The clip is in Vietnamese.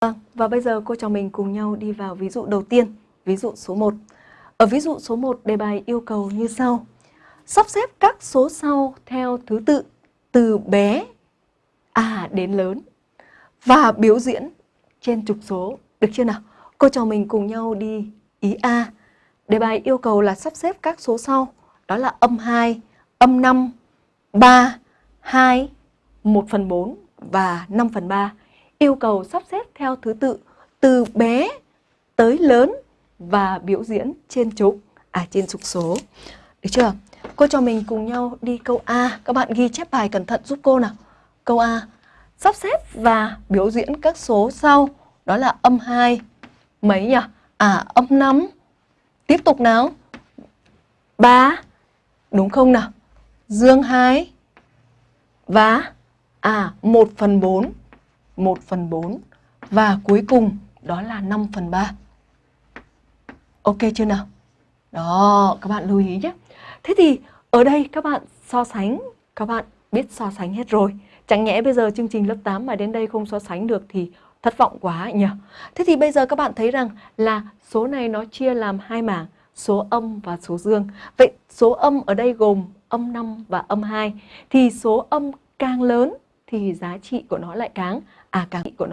Vâng, và bây giờ cô trò mình cùng nhau đi vào ví dụ đầu tiên, ví dụ số 1. Ở ví dụ số 1, đề bài yêu cầu như sau. Sắp xếp các số sau theo thứ tự từ bé à đến lớn và biểu diễn trên trục số. Được chưa nào? Cô trò mình cùng nhau đi ý A. Đề bài yêu cầu là sắp xếp các số sau. Đó là âm 2, âm 5, 3, 2, 1 phần 4 và 5 phần 3 yêu cầu sắp xếp theo thứ tự từ bé tới lớn và biểu diễn trên trục, à trên trục số. Được chưa? Cô cho mình cùng nhau đi câu A. Các bạn ghi chép bài cẩn thận giúp cô nào. Câu A. Sắp xếp và biểu diễn các số sau. Đó là âm 2. Mấy nhỉ? À âm 5. Tiếp tục nào. 3. Đúng không nào? Dương 2. Và à 1 phần 4 1 phần 4 và cuối cùng đó là 5 phần 3. Ok chưa nào? Đó, các bạn lưu ý nhé. Thế thì ở đây các bạn so sánh, các bạn biết so sánh hết rồi. Chẳng nhẽ bây giờ chương trình lớp 8 mà đến đây không so sánh được thì thất vọng quá nhỉ? Thế thì bây giờ các bạn thấy rằng là số này nó chia làm hai mảng, số âm và số dương. Vậy số âm ở đây gồm âm 5 và âm 2. Thì số âm càng lớn thì giá trị của nó lại càng à càng của nó